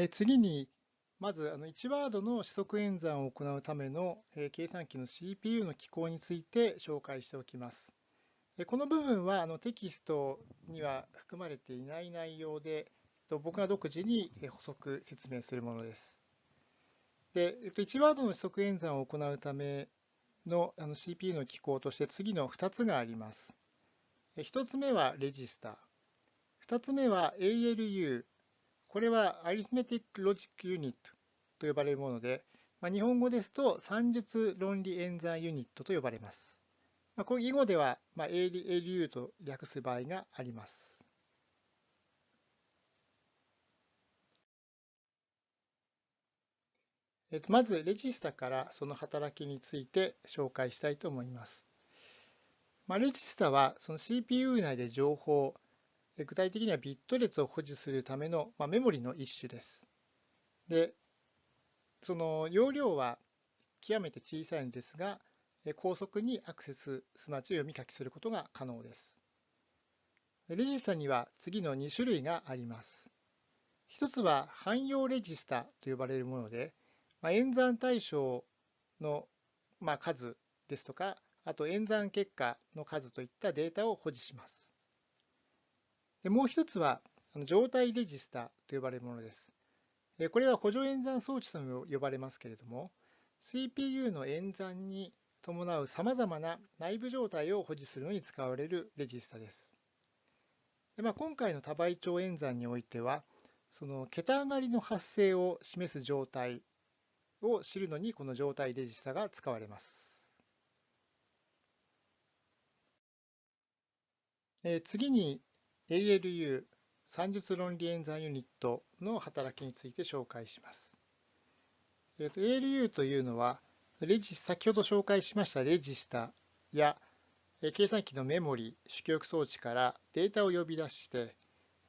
え次に、まずあの1ワードの指則演算を行うための計算機の CPU の機構について紹介しておきます。この部分はあのテキストには含まれていない内容で、僕が独自に補足説明するものです。で、1ワードの指則演算を行うための CPU の機構として次の2つがあります。1つ目はレジスタ。2つ目は ALU。これは Arithmetic Logic Unit と呼ばれるもので、まあ、日本語ですと算術論理演算ユニットと呼ばれます。まあ、これ囲碁では、まあ、ALU と略す場合があります。えっと、まず、レジスタからその働きについて紹介したいと思います。まあ、レジスタはその CPU 内で情報、具体的にはビット列を保持するための、まあ、メモリの一種です。で、その容量は極めて小さいんですが、高速にアクセス、すなわち読み書きすることが可能です。レジスタには次の2種類があります。一つは汎用レジスタと呼ばれるもので、まあ、演算対象の、まあ、数ですとか、あと演算結果の数といったデータを保持します。でもう一つは状態レジスタと呼ばれるものです。これは補助演算装置とも呼ばれますけれども、CPU の演算に伴うさまざまな内部状態を保持するのに使われるレジスタです。でまあ、今回の多倍長演算においては、その桁上がりの発生を示す状態を知るのにこの状態レジスタが使われます。え次に ALU 算術論理演算ユニットの働きについて紹介します。えーと、ALU というのはレジ先ほど紹介しましたレジスタや計算機のメモリ、主記憶装置からデータを呼び出して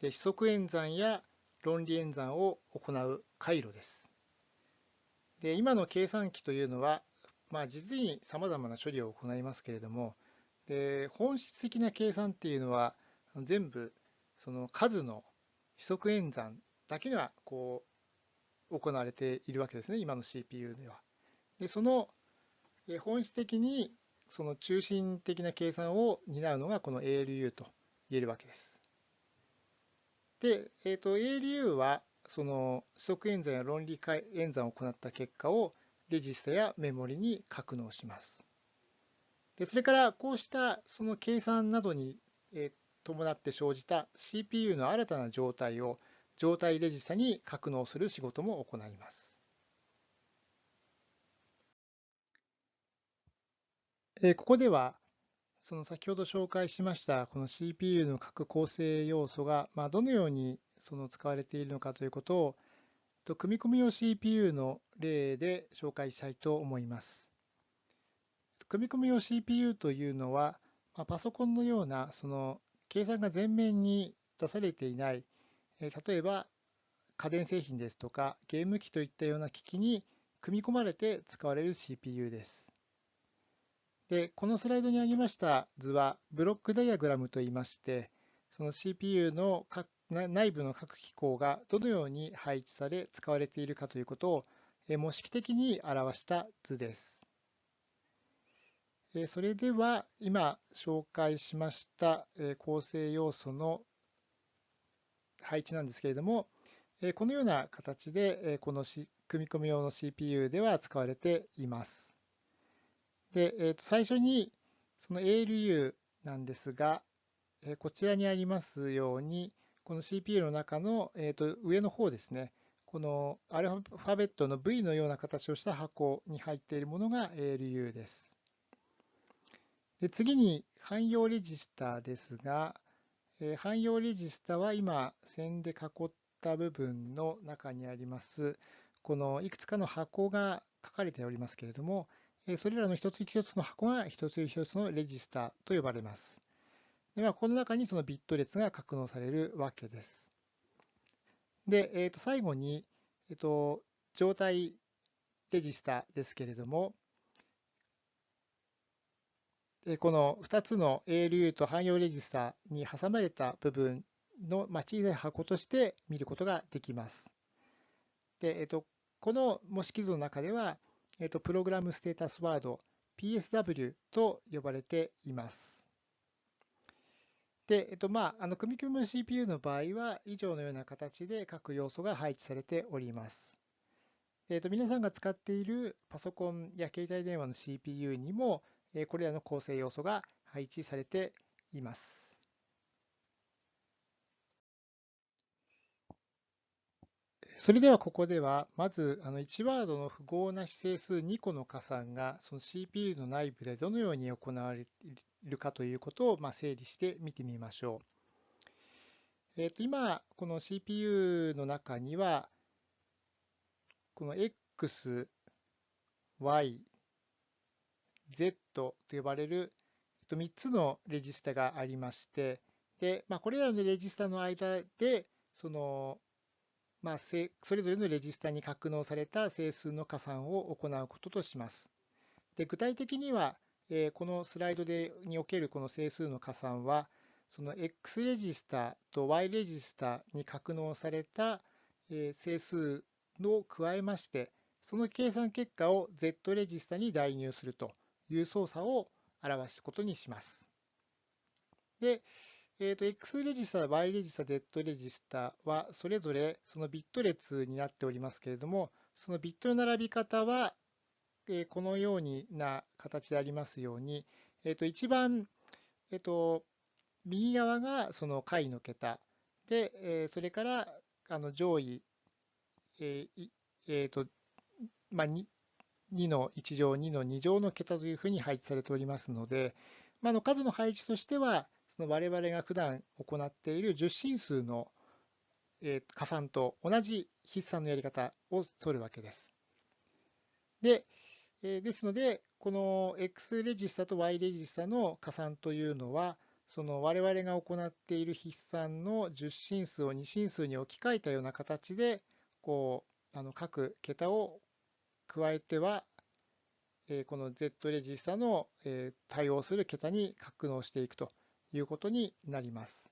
で指則演算や論理演算を行う回路です。で今の計算機というのは、まあ、実にさまざまな処理を行いますけれどもで本質的な計算っていうのは全部その数の指則演算だけがこう行われているわけですね、今の CPU では。で、その本質的にその中心的な計算を担うのがこの ALU と言えるわけです。で、えー、と ALU はその指則演算や論理演算を行った結果をレジスタやメモリに格納します。でそれからこうしたその計算などに、え伴って生じた CPU の新たな状態を状態レジスタに格納する仕事も行います。ここではその先ほど紹介しましたこの CPU の各構成要素がまどのようにその使われているのかということを組み込み用 CPU の例で紹介したいと思います。組み込み用 CPU というのはパソコンのようなその計算が前面に出されていない、例えば家電製品ですとかゲーム機といったような機器に組み込まれて使われる CPU です。で、このスライドにありました図はブロックダイアグラムといいまして、その CPU の内部の各機構がどのように配置され使われているかということを模式的に表した図です。それでは今紹介しました構成要素の配置なんですけれども、このような形でこの組み込み用の CPU では使われています。で、最初にその ALU なんですが、こちらにありますように、この CPU の中の、上の方ですね、このアルファベットの V のような形をした箱に入っているものが ALU です。で次に汎用レジスタですが、えー、汎用レジスタは今線で囲った部分の中にありますこのいくつかの箱が書かれておりますけれども、えー、それらの一つ一つの箱が一つ一つのレジスタと呼ばれます。ではこの中にそのビット列が格納されるわけです。で、えー、と最後に、えー、と状態レジスタですけれども、この2つの ALU と汎用レジスタに挟まれた部分の小さい箱として見ることができます。で、えっと、この模式図の中では、えっと、プログラムステータスワード PSW と呼ばれています。で、えっと、まあ、あの組み込む CPU の場合は、以上のような形で各要素が配置されております。えっと、皆さんが使っているパソコンや携帯電話の CPU にも、これらの構成要素が配置されています。それではここでは、まずあの1ワードの符号な指整数2個の加算がその CPU の内部でどのように行われるかということをま整理して見てみましょう。えー、と今、この CPU の中には、この X、Y、Z と呼ばれる3つのレジスタがありまして、でまあ、これらのレジスタの間で、そのまあ、それぞれのレジスタに格納された整数の加算を行うこととします。で具体的には、えこのスライドでにおけるこの整数の加算は、その X レジスタと Y レジスタに格納されたえ整数を加えまして、その計算結果を Z レジスタに代入するという操作を表すことにします。で、えーと、X レジスタ、Y レジスタ、Z レジスタはそれぞれそのビット列になっておりますけれども、そのビットの並び方は、えー、このようにな形でありますように、えーと、一番、えーと、右側がその解の桁で、えー、それからあの上位、えーえーとまあ、2, の1乗、2の2乗の桁というふうに配置されておりますので、まあ、の数の配置としては、その我々が普段行っている十進数の加算と同じ筆算のやり方を取るわけです。で、ですので、この X レジスタと Y レジスタの加算というのは、その我々が行っている筆算の十進数を二進数に置き換えたような形で、こう、あの各桁を加えては、えこの Z レジスタのえ対応する桁に格納していくということになります。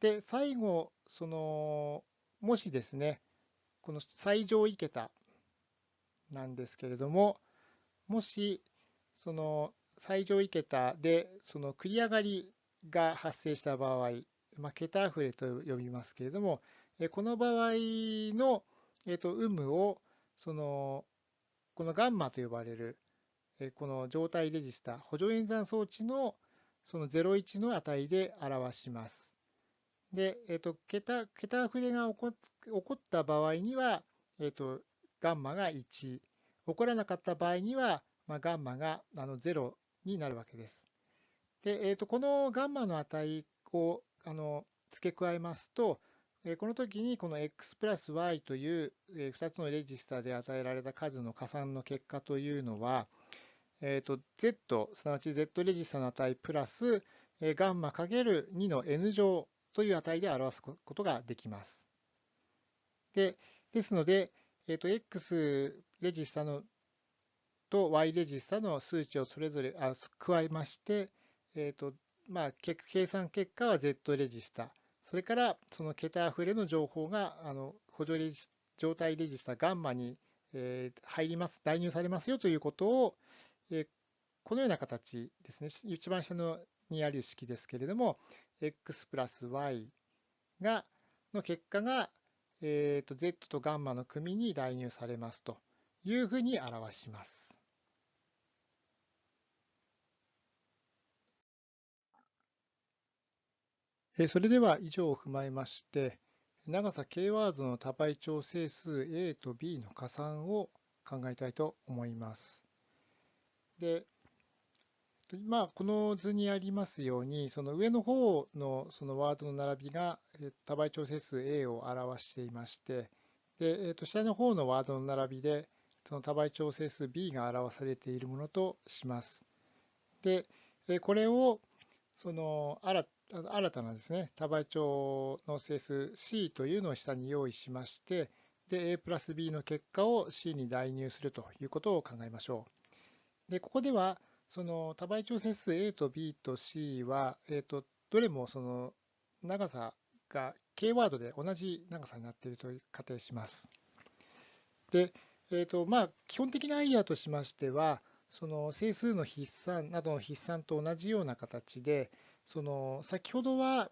で、最後、その、もしですね、この最上位桁なんですけれども、もし、その最上位桁でその繰り上がりが発生した場合、まあ、桁溢れと呼びますけれども、この場合の、えー、と有無をそのこのガンマと呼ばれるこの状態レジスタ補助演算装置のその01の値で表します。で、えっ、と、桁、桁溢れが起こった場合には、えっ、と、ガンマが1。起こらなかった場合には、まあ、ガンマがあの0になるわけです。で、えっ、と、このガンマの値をあの付け加えますと、この時にこの x プラス y という2つのレジスタで与えられた数の加算の結果というのは、えーと、Z、すなわち Z レジスタの値プラス、ガンマかける2の N 乗という値で表すことができます。でですので、えーと、X レジスタのと Y レジスタの数値をそれぞれあ加えまして、えーとまあ、計算結果は Z レジスタ、それからその桁溢れの情報があの補助レジ状態レジスタガンマにえ入ります、代入されますよということを、えこのような形ですね、一番下のにある式ですけれども、x プラス y がの結果が、えーと、z とガンマの組に代入されますというふうに表します。それでは以上を踏まえまして、長さ k ワードの多倍調整数 a と b の加算を考えたいと思います。で、まあ、この図にありますように、その上の方のそのワードの並びが多倍調整数 A を表していまして、でえー、と下の方のワードの並びで、その多倍調整数 B が表されているものとします。で、これをその新新たなですね、多倍調の整数 C というのを下に用意しまして、で、A プラス B の結果を C に代入するということを考えましょう。で、ここでは、その多倍調整数 A と B と C は、えっ、ー、と、どれもその長さが K ワードで同じ長さになっていると仮定します。で、えーとまあ、基本的なアイデアとしましては、その整数の筆算などの筆算と同じような形で、その先ほどは、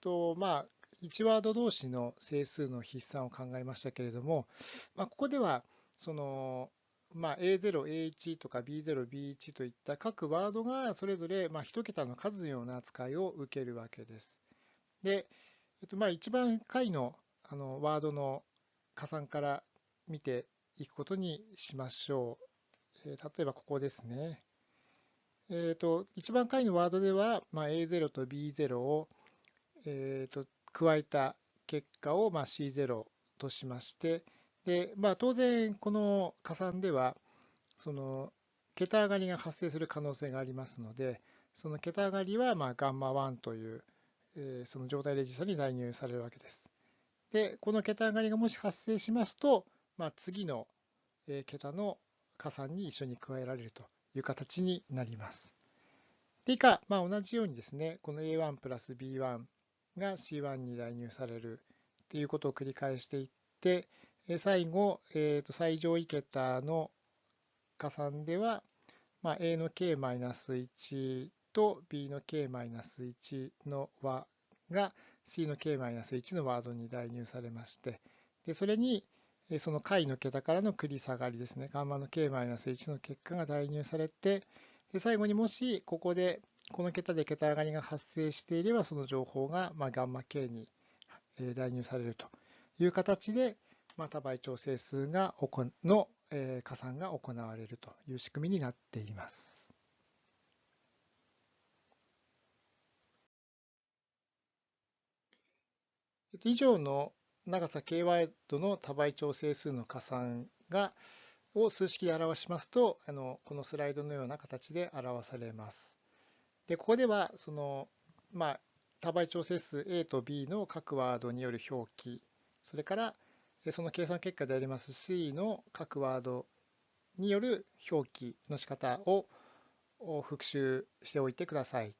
とまあ、1ワード同士の整数の筆算を考えましたけれども、まあ、ここではその、まあ、A0、A1 とか B0、B1 といった各ワードがそれぞれまあ1桁の数のような扱いを受けるわけです。で、えっと、まあ一番下位のあのワードの加算から見ていくことにしましょう。えー、例えばここですね。えーと、一番下位のワードでは、まあ、A0 と B0 を、えーと、加えた結果を、まあ、C0 としまして、でまあ、当然この加算ではその桁上がりが発生する可能性がありますのでその桁上がりはまあガンマ1という、えー、その状態レジスタに代入されるわけです。でこの桁上がりがもし発生しますと、まあ、次のえ桁の加算に一緒に加えられるという形になります。で以下、まあ、同じようにですねこの A1 プラス B1 が C1 に代入されるということを繰り返していって最後、えー、と最上位桁の加算では、まあ、A の k-1 と B の k-1 の和が C の k-1 のワードに代入されましてでそれにその解の桁からの繰り下がりですねガンマの k-1 の結果が代入されて最後にもしここでこの桁で桁上がりが発生していればその情報がまガンマ k に代入されるという形でま、多倍調整数がの、加算が行われるという仕組みになっています。以上の長さ k ワイドの多倍調整数の加算がを数式で表しますとあのこのスライドのような形で表されます。でここではその、まあ、多倍調整数 A と B の各ワードによる表記それからその計算結果であります C の各ワードによる表記の仕方を復習しておいてください。